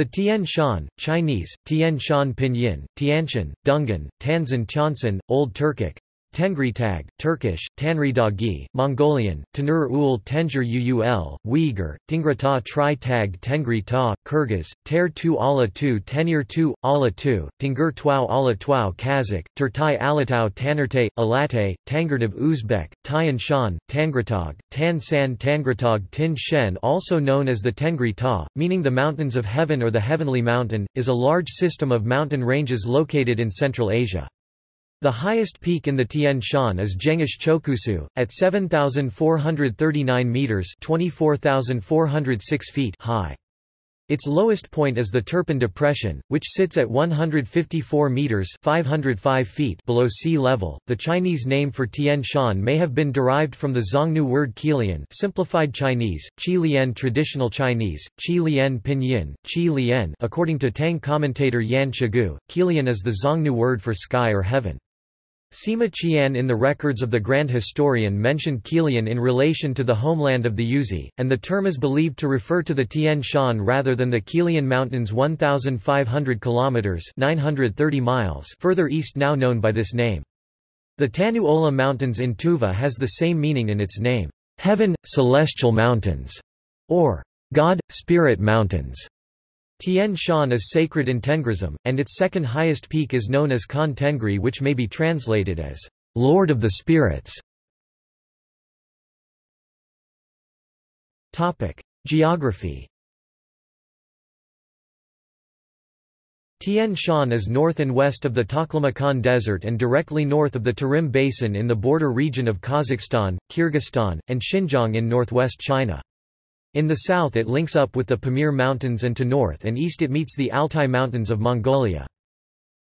The Tian Shan, Chinese, Tian Shan Pinyin, Tianshan, Dungan, Tanzan Tiansan, Old Turkic, Tengri Tag, Turkish, Tanri Dagi, Mongolian, Tanur ul Tenjur Uul, Uyghur, Tingrata Tri Tag Tengri Ta, Kyrgyz, Ter Tu Ala Tu Tenir Tu, Ala Tu, Tingur Tuau Ala Tuau Kazakh, Turtai Alatau Tanerte, Alate, Tangerdav Uzbek, Tian Shan, Tangratog, Tan San Tangratog Tin Shen also known as the Tengri Ta, meaning the Mountains of Heaven or the Heavenly Mountain, is a large system of mountain ranges located in Central Asia. The highest peak in the Tian Shan is Jengish Chokusu, at 7,439 metres 24,406 feet high. Its lowest point is the Turpan Depression, which sits at 154 meters (505 feet) below sea level. The Chinese name for Tian Shan may have been derived from the Xiongnu word Qilian, simplified Chinese, Qi Lian traditional Chinese, Qi Lian pinyin, Qi Lian. According to Tang commentator Yan Shigu, Qilian is the Xiongnu word for sky or heaven. Sima Qian in the records of the Grand Historian mentioned Qilian in relation to the homeland of the Yuezhi, and the term is believed to refer to the Tian Shan rather than the Qilian Mountains 1,500 kilometers (930 miles) further east now known by this name. The Tanu Ola Mountains in Tuva has the same meaning in its name, heaven, celestial mountains, or God, Spirit Mountains. Tian Shan is sacred in Tengrism, and its second highest peak is known as Khan Tengri which may be translated as, Lord of the Spirits. Geography Tian Shan is north and west of the Taklamakan Desert and directly north of the Tarim Basin in the border region of Kazakhstan, Kyrgyzstan, and Xinjiang in northwest China. In the south it links up with the Pamir Mountains and to north and east it meets the Altai Mountains of Mongolia.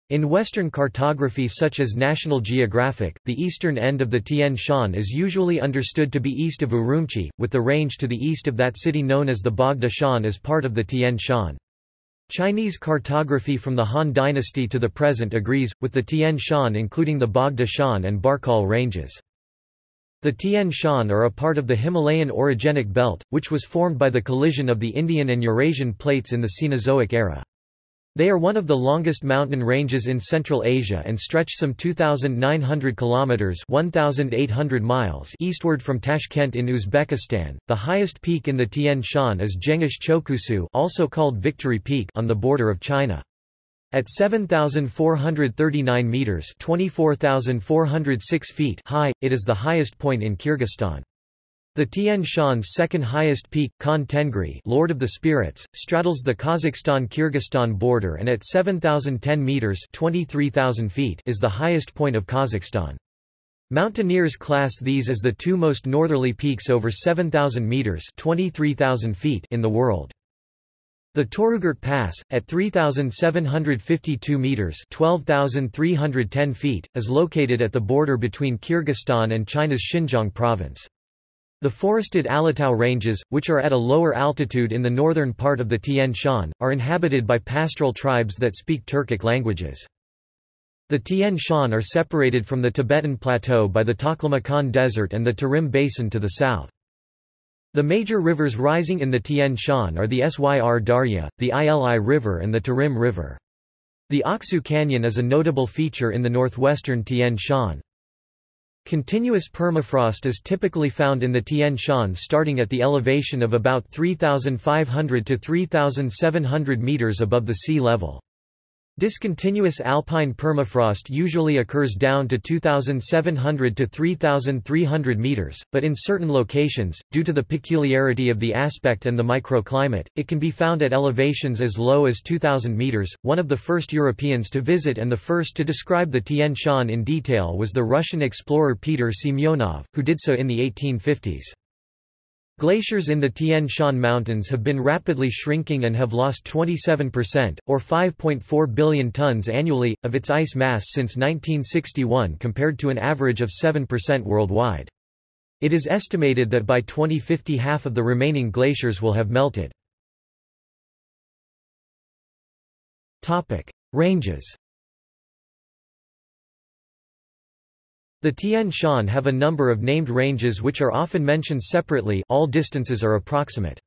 In Western cartography such as National Geographic, the eastern end of the Tian Shan is usually understood to be east of Urumqi, with the range to the east of that city known as the Bogda Shan as part of the Tian Shan. Chinese cartography from the Han Dynasty to the present agrees, with the Tian Shan including the Bogda Shan and Barkol ranges. The Tian Shan are a part of the Himalayan orogenic belt, which was formed by the collision of the Indian and Eurasian plates in the Cenozoic era. They are one of the longest mountain ranges in Central Asia and stretch some 2,900 kilometers (1,800 miles) eastward from Tashkent in Uzbekistan. The highest peak in the Tian Shan is Jengish Chokusu, also called Victory Peak, on the border of China. At 7,439 meters (24,406 feet) high, it is the highest point in Kyrgyzstan. The Tian Shan's second highest peak, Khan Tengri Lord of the Spirits, straddles the Kazakhstan-Kyrgyzstan border and at 7,010 meters (23,000 feet) is the highest point of Kazakhstan. Mountaineers class these as the two most northerly peaks over 7,000 meters (23,000 feet) in the world. The Torugart Pass, at 3,752 metres 12,310 feet, is located at the border between Kyrgyzstan and China's Xinjiang province. The forested Alatau Ranges, which are at a lower altitude in the northern part of the Tian Shan, are inhabited by pastoral tribes that speak Turkic languages. The Tian Shan are separated from the Tibetan Plateau by the Taklamakan Desert and the Tarim Basin to the south. The major rivers rising in the Tian Shan are the Syr Darya, the Ili River and the Tarim River. The Aksu Canyon is a notable feature in the northwestern Tian Shan. Continuous permafrost is typically found in the Tian Shan starting at the elevation of about 3,500 to 3,700 meters above the sea level. Discontinuous alpine permafrost usually occurs down to 2,700 to 3,300 meters, but in certain locations, due to the peculiarity of the aspect and the microclimate, it can be found at elevations as low as 2,000 meters. One of the first Europeans to visit and the first to describe the Tian Shan in detail was the Russian explorer Peter Semyonov, who did so in the 1850s. Glaciers in the Tian Shan Mountains have been rapidly shrinking and have lost 27%, or 5.4 billion tons annually, of its ice mass since 1961 compared to an average of 7% worldwide. It is estimated that by 2050 half of the remaining glaciers will have melted. Ranges The Tian Shan have a number of named ranges which are often mentioned separately all distances are approximate.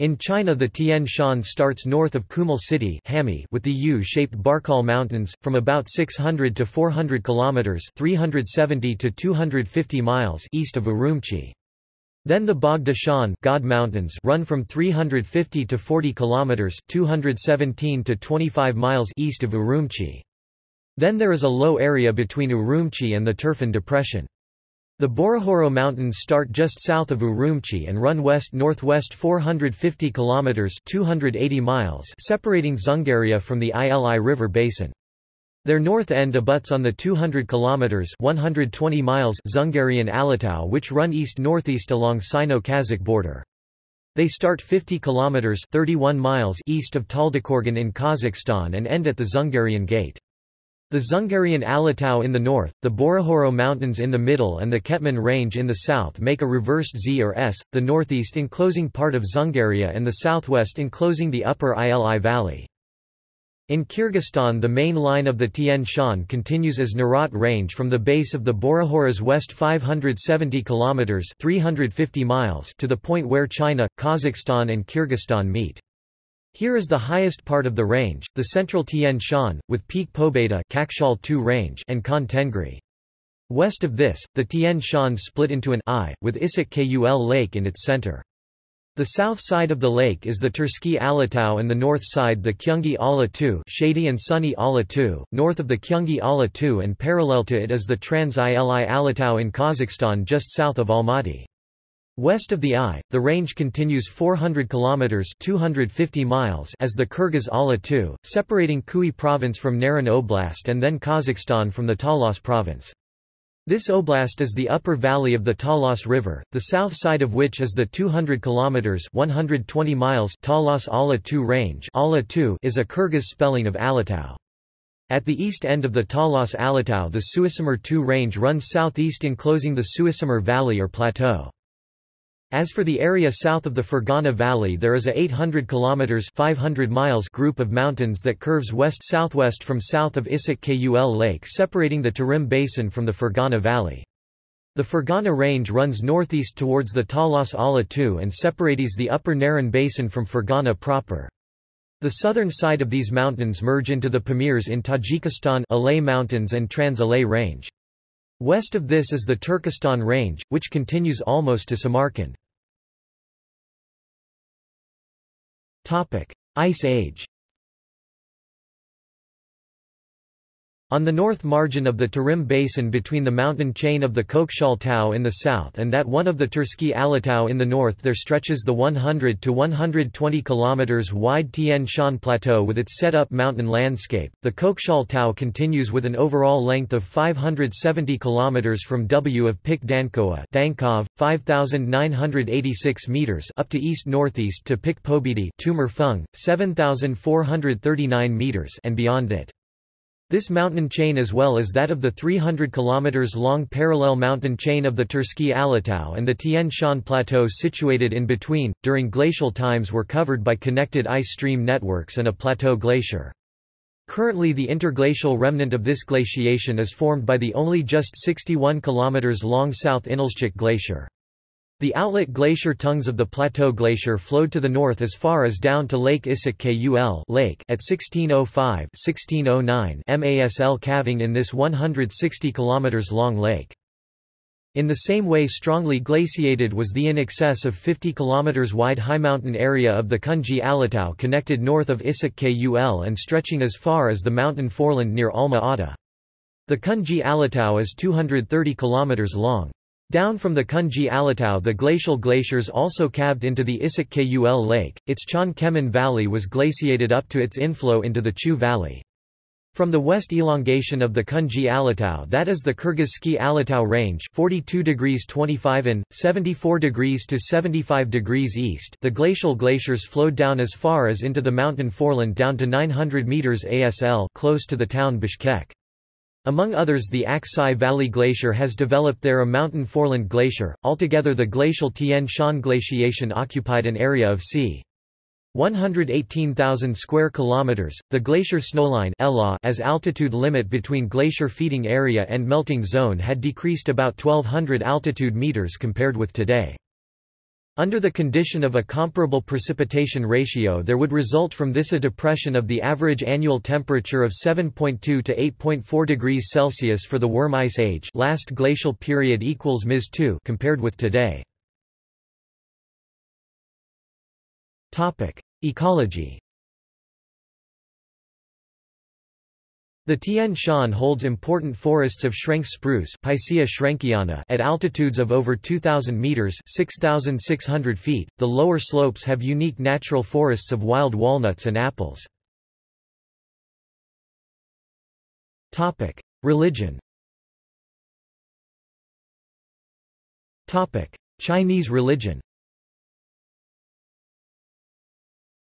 In China the Tian Shan starts north of Kumul City with the U-shaped Barkol Mountains, from about 600 to 400 kilometers 370 to 250 miles east of Urumqi. Then the Bogda Shan God Mountains run from 350 to 40 kilometers 217 to 25 miles east of Urumqi. Then there is a low area between Urumqi and the Turfan Depression. The Borohoro Mountains start just south of Urumqi and run west-northwest 450 kilometers (280 miles), separating Dzungaria from the Ili River basin. Their north end abuts on the 200 kilometers (120 miles) Dzungarian Alatau which run east-northeast along Sino-Kazakh border. They start 50 kilometers (31 miles) east of Taldykorgan in Kazakhstan and end at the Dzungarian Gate. The Dzungarian Alatau in the north, the Borohoro Mountains in the middle and the Ketman Range in the south make a reversed Z or S, the northeast enclosing part of Dzungaria and the southwest enclosing the upper Ili Valley. In Kyrgyzstan the main line of the Tian Shan continues as Narat Range from the base of the Borohoros west 570 km 350 miles to the point where China, Kazakhstan and Kyrgyzstan meet. Here is the highest part of the range, the central Tian Shan, with Peak Pobeda range and Khan Tengri. West of this, the Tian Shan split into an I, with Issyk Kul Lake in its center. The south side of the lake is the Tersky Alatau and the north side the Kyungi Ala II shady and sunny Ala II, north of the Kyungi Ala II and parallel to it is the Trans-Ili Alatau in Kazakhstan just south of Almaty. West of the I, the range continues 400 kilometers (250 miles) as the Kyrgyz Ala II, separating Khui province from Naryn Oblast and then Kazakhstan from the Talas province. This oblast is the upper valley of the Talas River, the south side of which is the 200 kilometers (120 miles) Talas Ala II range. Ala II is a Kyrgyz spelling of Alatau. At the east end of the Talas Alatau the Suisamur II range runs southeast enclosing the Suusamyr Valley or plateau. As for the area south of the Fergana Valley there is a 800 km 500 miles group of mountains that curves west-southwest from south of Issyk Kul Lake separating the Tarim Basin from the Fergana Valley. The Fergana Range runs northeast towards the Talas Ala II and separates the upper Naryn Basin from Fergana proper. The southern side of these mountains merge into the Pamirs in Tajikistan Alay Mountains and Trans-Alay Range. West of this is the Turkestan Range, which continues almost to Samarkand. Ice Age On the north margin of the Tarim Basin between the mountain chain of the Kokshal Tau in the south and that one of the Tersky Alatau in the north there stretches the 100 to 120 km wide Tian Shan Plateau with its set-up mountain landscape. The Kokshal Tau continues with an overall length of 570 km from W of Pik Dankova Dankov, 5,986 meters up to east-northeast to Pik Pobedy Tomur Feng, 7,439 meters and beyond it. This mountain chain as well as that of the 300 km long parallel mountain chain of the Tersky Alatau and the Tien Shan Plateau situated in between, during glacial times were covered by connected ice stream networks and a plateau glacier. Currently the interglacial remnant of this glaciation is formed by the only just 61 km long South Inylchek Glacier. The outlet glacier tongues of the Plateau Glacier flowed to the north as far as down to Lake Issyk Kul Lake at 1605-1609 MASL calving in this 160 km long lake. In the same way strongly glaciated was the in excess of 50 km wide high mountain area of the Kungey Alatau connected north of Issyk Kul and stretching as far as the mountain foreland near Alma Ata. The Kungey Alatau is 230 km long. Down from the Kungey Alatau the glacial glaciers also calved into the Issyk Kul Lake, its Chon Kemin Valley was glaciated up to its inflow into the Chu Valley. From the west elongation of the Kungey Alatau that is the Kyrgyzsky Alatau range 42 degrees 25 in, 74 degrees to 75 degrees east the glacial glaciers flowed down as far as into the mountain foreland down to 900 meters ASL close to the town Bishkek. Among others the Aksai Valley Glacier has developed there a mountain foreland glacier. Altogether the glacial Tian Shan glaciation occupied an area of c. 118,000 square kilometers. The glacier snowline as altitude limit between glacier feeding area and melting zone had decreased about 1200 altitude meters compared with today. Under the condition of a comparable precipitation ratio there would result from this a depression of the average annual temperature of 7.2 to 8.4 degrees Celsius for the Würm Ice Age last glacial period equals Ms 2 compared with today. Ecology The Tian Shan holds important forests of Schrenks spruce at altitudes of over 2,000 meters (6,600 feet). The lower slopes have unique natural forests of wild walnuts and apples. Religion. Chinese religion.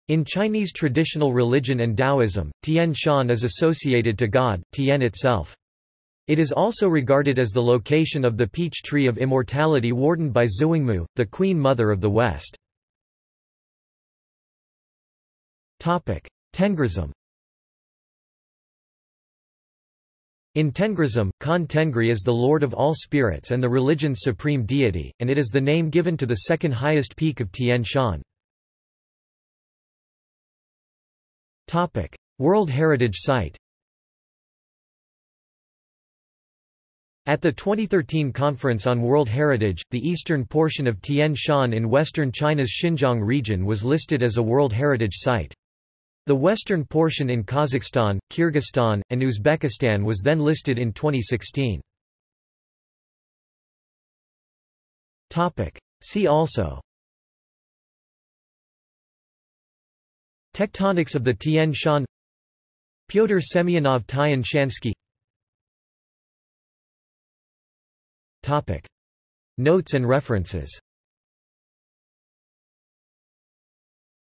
In Chinese traditional religion and Taoism, Tian Shan is associated to God, Tian itself. It is also regarded as the location of the peach tree of immortality wardened by Xiwangmu, the Queen Mother of the West. Tengrism In Tengrism, Khan Tengri is the lord of all spirits and the religion's supreme deity, and it is the name given to the second highest peak of Tian Shan. World Heritage Site At the 2013 Conference on World Heritage, the eastern portion of Tian Shan in western China's Xinjiang region was listed as a World Heritage Site. The western portion in Kazakhstan, Kyrgyzstan, and Uzbekistan was then listed in 2016. See also Tectonics of the Tian Shan Pyotr Semyonov Tian Shansky Topic. Notes and references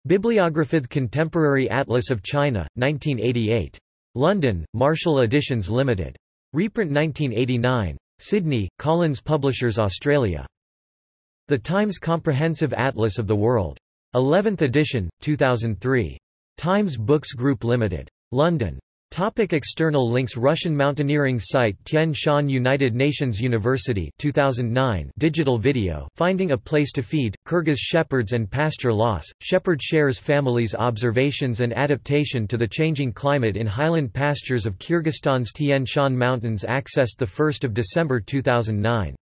Bibliography Contemporary Atlas of China, 1988. London, Marshall Editions Limited. Reprint 1989. Sydney, Collins Publishers Australia. The Times Comprehensive Atlas of the World. 11th edition, 2003. Times Books Group Limited. London. Topic external links Russian mountaineering site Tian Shan United Nations University 2009 digital video Finding a Place to Feed, Kyrgyz Shepherds and Pasture Loss, Shepherd Shares Families Observations and Adaptation to the Changing Climate in Highland Pastures of Kyrgyzstan's Tian Shan Mountains accessed 1 December 2009